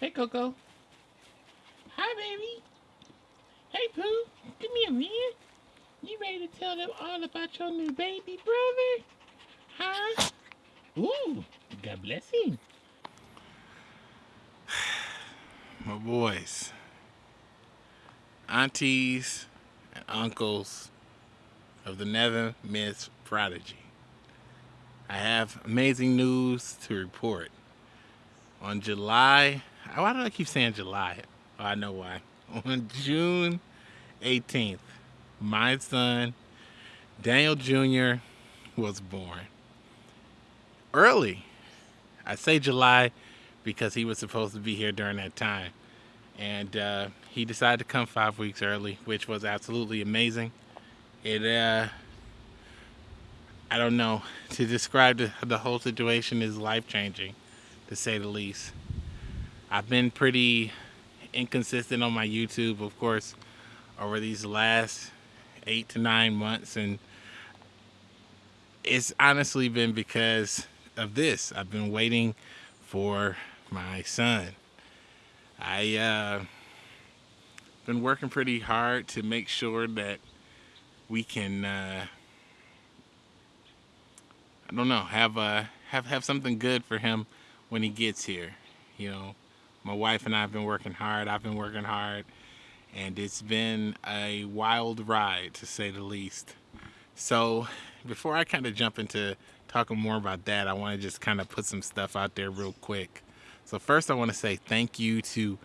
Hey, Coco. Hi, baby. Hey, Pooh. Come here, man. You ready to tell them all about your new baby brother? Huh? Ooh, God bless him. My boys, aunties, and uncles of the Never Miss Prodigy. I have amazing news to report. On July, why do I keep saying July? Oh, I know why. On June 18th, my son, Daniel Jr., was born. Early. I say July because he was supposed to be here during that time. And uh, he decided to come five weeks early, which was absolutely amazing. It, uh, I don't know, to describe the, the whole situation is life changing, to say the least. I've been pretty inconsistent on my YouTube, of course, over these last eight to nine months, and it's honestly been because of this. I've been waiting for my son. I uh, been working pretty hard to make sure that we can uh, I don't know have uh, have have something good for him when he gets here. You know, my wife and I have been working hard. I've been working hard, and it's been a wild ride to say the least. So, before I kind of jump into talking more about that, I want to just kind of put some stuff out there real quick. So first I want to say thank you to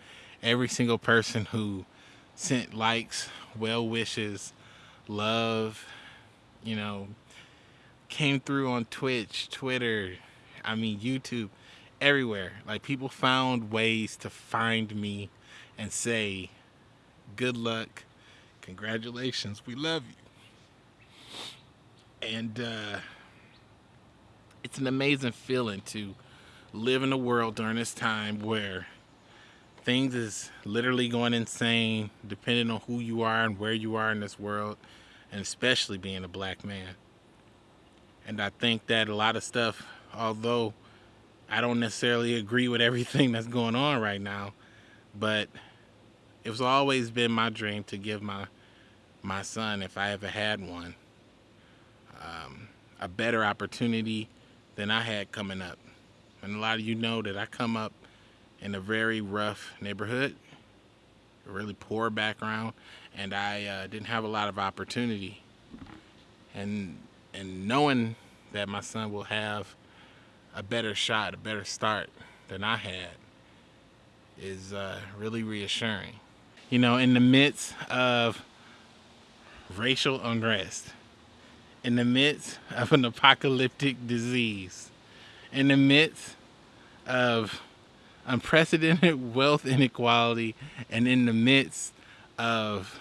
every single person who sent likes, well wishes, love, you know, came through on Twitch, Twitter, I mean YouTube, everywhere. Like people found ways to find me and say, good luck, congratulations, we love you. And uh, it's an amazing feeling to live in a world during this time where things is literally going insane depending on who you are and where you are in this world and especially being a black man and i think that a lot of stuff although i don't necessarily agree with everything that's going on right now but it's always been my dream to give my my son if i ever had one um, a better opportunity than i had coming up and a lot of you know that I come up in a very rough neighborhood, a really poor background, and I uh, didn't have a lot of opportunity. And and knowing that my son will have a better shot, a better start than I had, is uh, really reassuring. You know, in the midst of racial unrest, in the midst of an apocalyptic disease, in the midst of unprecedented wealth inequality and in the midst of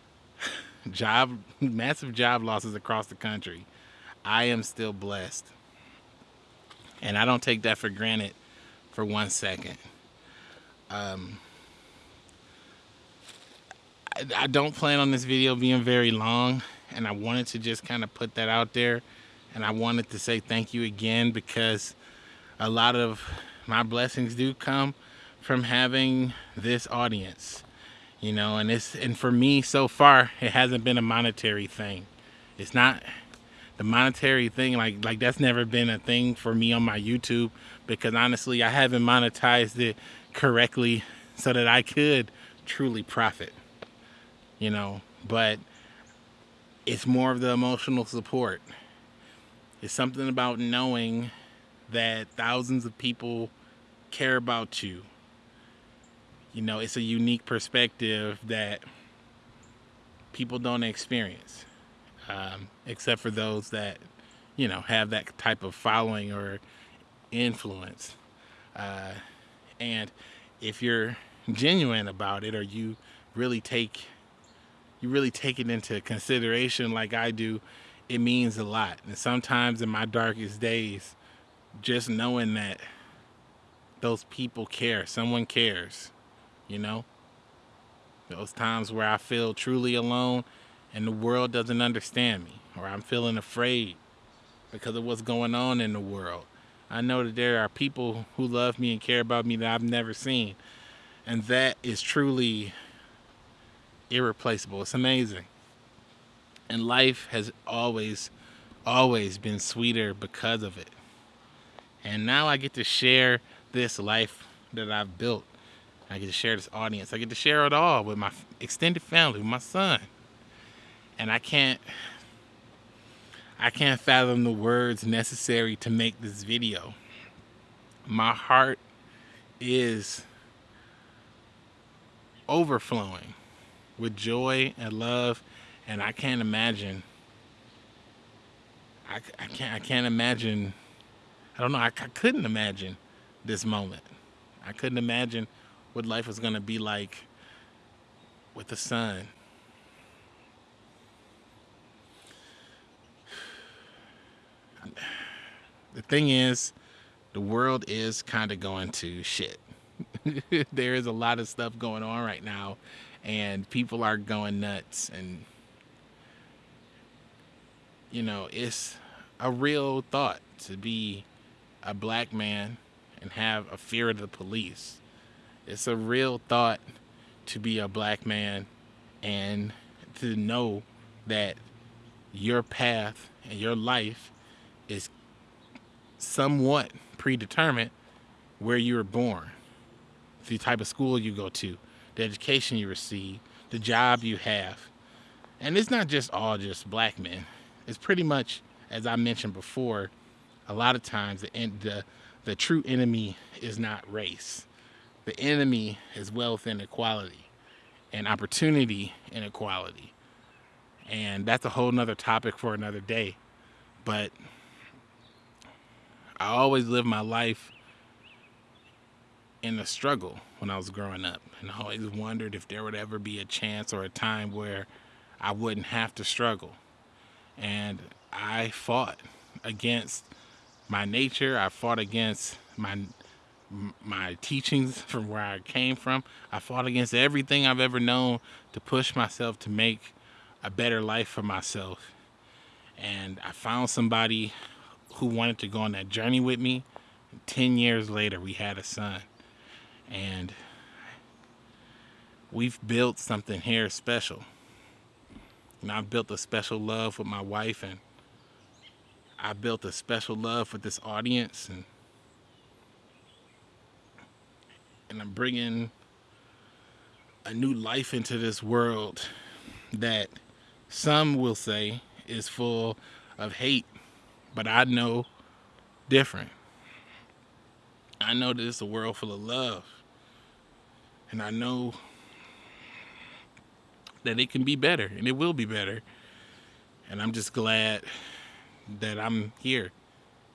job massive job losses across the country i am still blessed and i don't take that for granted for one second. Um, I, I don't plan on this video being very long and i wanted to just kind of put that out there. And I wanted to say thank you again because a lot of my blessings do come from having this audience you know and it's and for me so far it hasn't been a monetary thing. It's not the monetary thing like like that's never been a thing for me on my youtube because honestly i haven't monetized it correctly so that i could truly profit you know? But it's more of the emotional support. It's something about knowing that thousands of people care about you. You know, it's a unique perspective that people don't experience, um, except for those that, you know, have that type of following or influence. Uh, and if you're genuine about it or you really take you really take it into consideration like I do it means a lot. And sometimes in my darkest days, just knowing that those people care, someone cares, you know? Those times where I feel truly alone and the world doesn't understand me, or I'm feeling afraid because of what's going on in the world. I know that there are people who love me and care about me that I've never seen. And that is truly irreplaceable. It's amazing. And life has always, always been sweeter because of it. And now I get to share this life that I've built. I get to share this audience. I get to share it all with my extended family, with my son. And I can't I can't fathom the words necessary to make this video. My heart is overflowing with joy and love and I can't imagine I, I can't I can't imagine I don't know I, I couldn't imagine this moment I couldn't imagine what life was gonna be like with the son the thing is the world is kind of going to shit. There is a lot of stuff going on right now and people are going nuts and you know it's a real thought to be a black man and have a fear of the police. It's a real thought to be a black man and to know that your path and your life somewhat predetermined where you were born the type of school you go to, the education you receive, the job you have. And it's not just all just black men. It's pretty much, as I mentioned before, a lot of times the, the, the true enemy is not race. The enemy is wealth inequality and opportunity inequality. And that's a whole nother topic for another day. But I always lived my life in a struggle when I was growing up. And I always wondered if there would ever be a chance or a time where I wouldn't have to struggle. And I fought against my nature. I fought against my my teachings from where I came from. I fought against everything I've ever known to push myself to make a better life for myself. And I found somebody who wanted to go on that journey with me. 10 years later, we had a son and we've built something here special. And I've built a special love with my wife and I built a special love with this audience and and I'm bringing a new life into this world that some will say is full of hate, but I know different. I know that it's a world full of love. And I know that it can be better and it will be better. And I'm just glad that I'm here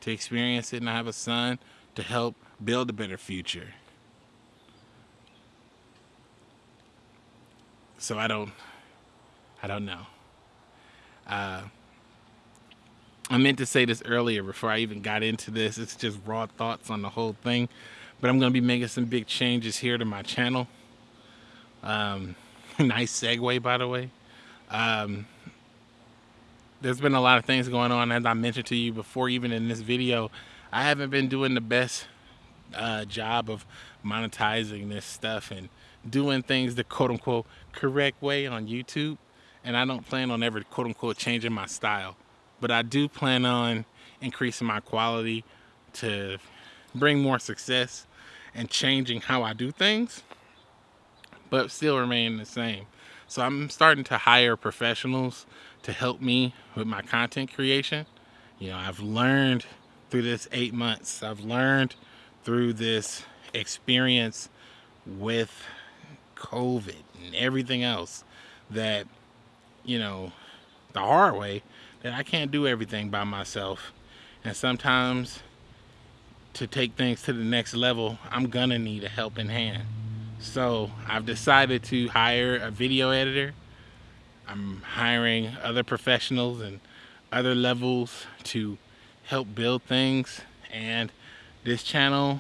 to experience it and I have a son to help build a better future. So I don't, I don't know. Uh, I meant to say this earlier before I even got into this. It's just raw thoughts on the whole thing. But I'm going to be making some big changes here to my channel. Um, nice segue, by the way. Um, there's been a lot of things going on, as I mentioned to you before, even in this video. I haven't been doing the best uh, job of monetizing this stuff and doing things the quote-unquote correct way on YouTube. And I don't plan on ever quote-unquote changing my style but I do plan on increasing my quality to bring more success and changing how I do things, but still remain the same. So I'm starting to hire professionals to help me with my content creation. You know, I've learned through this eight months, I've learned through this experience with COVID and everything else that, you know, the hard way that I can't do everything by myself. And sometimes to take things to the next level, I'm gonna need a helping hand. So I've decided to hire a video editor. I'm hiring other professionals and other levels to help build things. And this channel,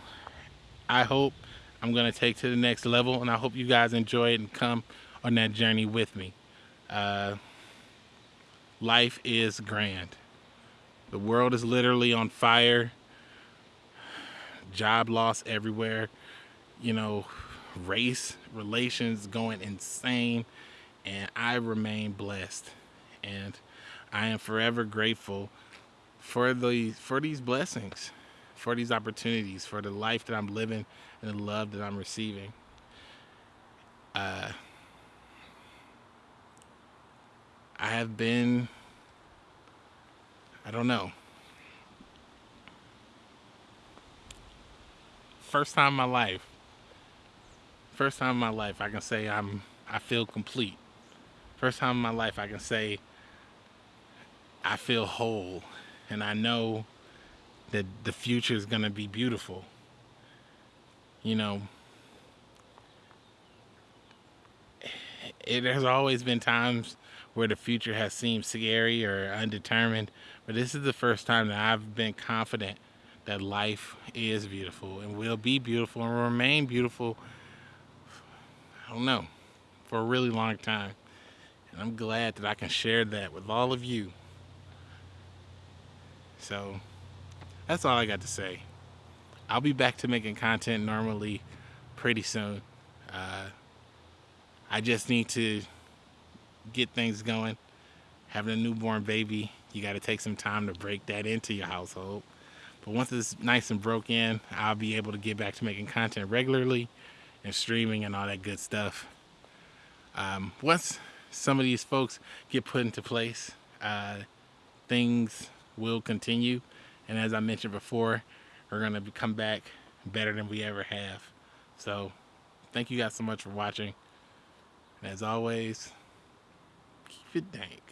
I hope I'm gonna take to the next level and I hope you guys enjoy it and come on that journey with me. Uh, life is grand. The world is literally on fire. job loss everywhere, you know, race relations going insane, and I remain blessed. And I am forever grateful for the for these blessings, for these opportunities, for the life that I'm living and the love that I'm receiving. Uh, I have been, I don't know, first time in my life, first time in my life, I can say I'm, I feel complete. First time in my life, I can say I feel whole and I know that the future is going to be beautiful. You know, it has always been times where the future has seemed scary or undetermined, but this is the first time that I've been confident that life is beautiful and will be beautiful and remain beautiful. I don't know, for a really long time. And I'm glad that I can share that with all of you. So that's all I got to say. I'll be back to making content normally pretty soon. Uh, I just need to get things going. Having a newborn baby, you got to take some time to break that into your household. But once it's nice and broke in, I'll be able to get back to making content regularly and streaming and all that good stuff. Um, once some of these folks get put into place, uh, things will continue. And as I mentioned before, we're going to come back better than we ever have. So thank you guys so much for watching. As always, keep it dank.